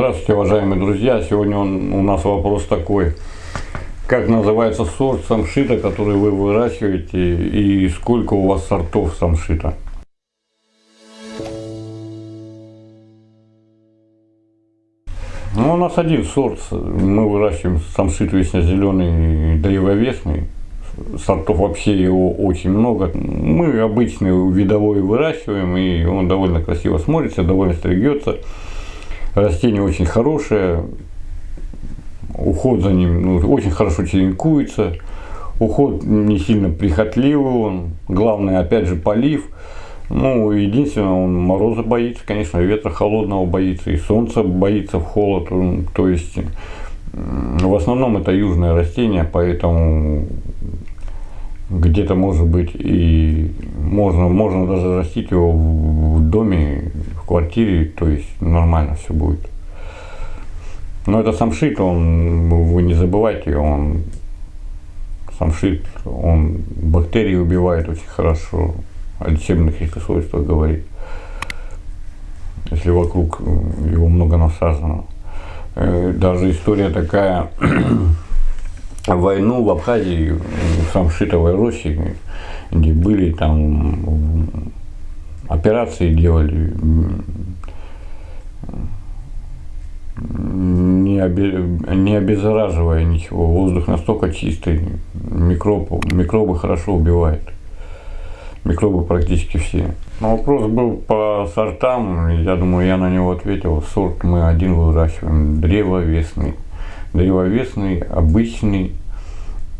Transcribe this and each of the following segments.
Здравствуйте, уважаемые друзья! Сегодня он, у нас вопрос такой. Как называется сорт самшита, который вы выращиваете, и сколько у вас сортов самшита? Ну, у нас один сорт. Мы выращиваем самшит вечно-зеленый древовесный. Сортов вообще его очень много. Мы обычный видовой выращиваем, и он довольно красиво смотрится, довольно стригется. Растение очень хорошее, уход за ним ну, очень хорошо черенкуется, уход не сильно прихотливый, он, главное опять же полив. Ну, единственное, он мороза боится, конечно, ветра холодного боится, и солнца боится в холод. То есть, в основном это южное растение, поэтому где-то может быть и можно, можно даже растить его в доме, квартире, то есть нормально все будет. Но это самшит, он, вы не забывайте, он самшит, он бактерии убивает очень хорошо, о лечебных каких свойствах говорит, если вокруг его много насажено. Э, даже история такая, войну в Абхазии, в Самшитовой роще, где были там операции делали, не, обе, не обеззараживая ничего. Воздух настолько чистый, микроб, микробы хорошо убивает. Микробы практически все. Но вопрос был по сортам, я думаю, я на него ответил. Сорт мы один выращиваем, древовесный древовесный, обычный,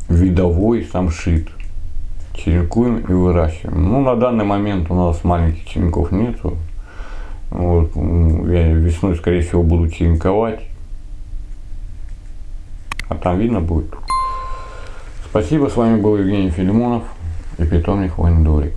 видовой самшит. Черенкуем и выращиваем. Ну, на данный момент у нас маленьких черенков нету. Вот, я весной, скорее всего, буду черенковать. А там видно будет. Спасибо, с вами был Евгений Филимонов и питомник Войн Дорик.